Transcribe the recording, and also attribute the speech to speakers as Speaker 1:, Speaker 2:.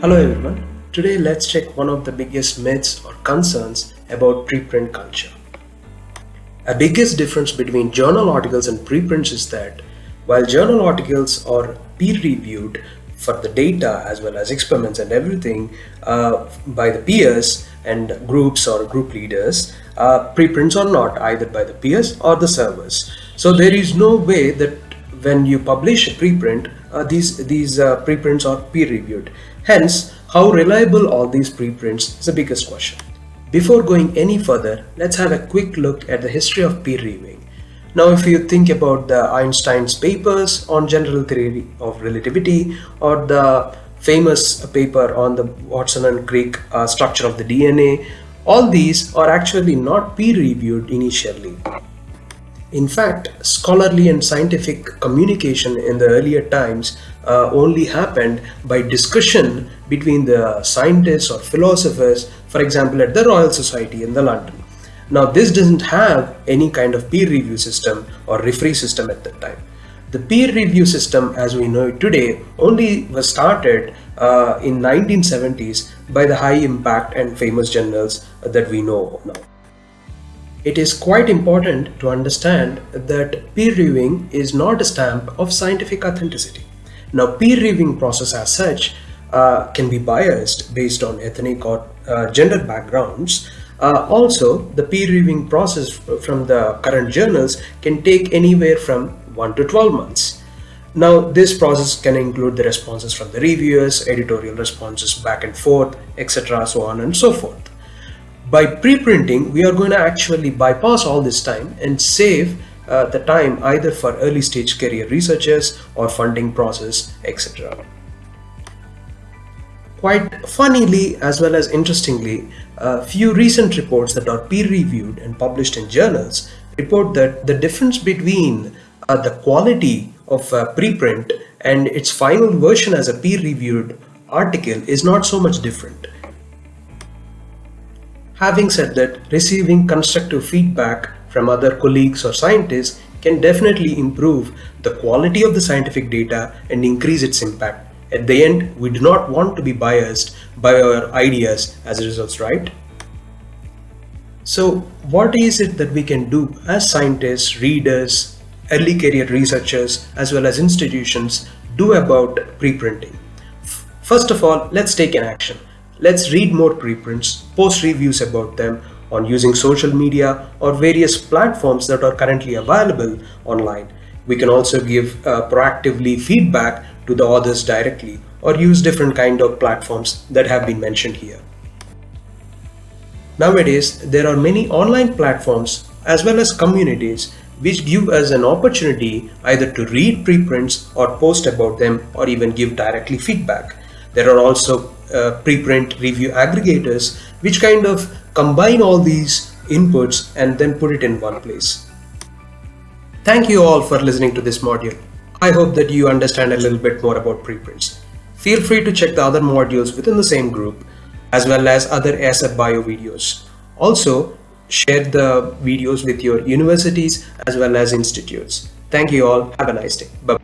Speaker 1: Hello everyone. Today let's check one of the biggest myths or concerns about preprint culture. A biggest difference between journal articles and preprints is that while journal articles are peer-reviewed for the data as well as experiments and everything uh, by the peers and groups or group leaders, uh, preprints are not either by the peers or the servers. So there is no way that when you publish a preprint, uh, these, these uh, preprints are peer-reviewed. Hence, how reliable are these preprints is the biggest question. Before going any further, let's have a quick look at the history of peer reviewing. Now, if you think about the Einstein's papers on general theory of relativity or the famous paper on the Watson and Crick uh, structure of the DNA, all these are actually not peer reviewed initially. In fact, scholarly and scientific communication in the earlier times uh, only happened by discussion between the scientists or philosophers, for example, at the Royal Society in the London. Now, this doesn't have any kind of peer review system or referee system at that time. The peer review system as we know it today only was started uh, in 1970s by the high impact and famous journals that we know now. It is quite important to understand that peer reviewing is not a stamp of scientific authenticity. Now, peer reviewing process as such uh, can be biased based on ethnic or uh, gender backgrounds. Uh, also, the peer reviewing process from the current journals can take anywhere from 1 to 12 months. Now, this process can include the responses from the reviewers, editorial responses back and forth, etc. so on and so forth. By pre-printing, we are going to actually bypass all this time and save uh, the time either for early stage career researchers or funding process, etc. Quite funnily as well as interestingly, a few recent reports that are peer reviewed and published in journals report that the difference between uh, the quality of a preprint and its final version as a peer reviewed article is not so much different. Having said that, receiving constructive feedback from other colleagues or scientists can definitely improve the quality of the scientific data and increase its impact. At the end, we do not want to be biased by our ideas as results, right? So what is it that we can do as scientists, readers, early career researchers, as well as institutions do about preprinting? First of all, let's take an action. Let's read more preprints, post reviews about them on using social media or various platforms that are currently available online. We can also give uh, proactively feedback to the authors directly or use different kind of platforms that have been mentioned here. Nowadays, there are many online platforms as well as communities which give us an opportunity either to read preprints or post about them or even give directly feedback. There are also uh, preprint review aggregators which kind of combine all these inputs and then put it in one place. Thank you all for listening to this module. I hope that you understand a little bit more about preprints. Feel free to check the other modules within the same group as well as other ASAP Bio videos. Also, share the videos with your universities as well as institutes. Thank you all. Have a nice day. Bye-bye.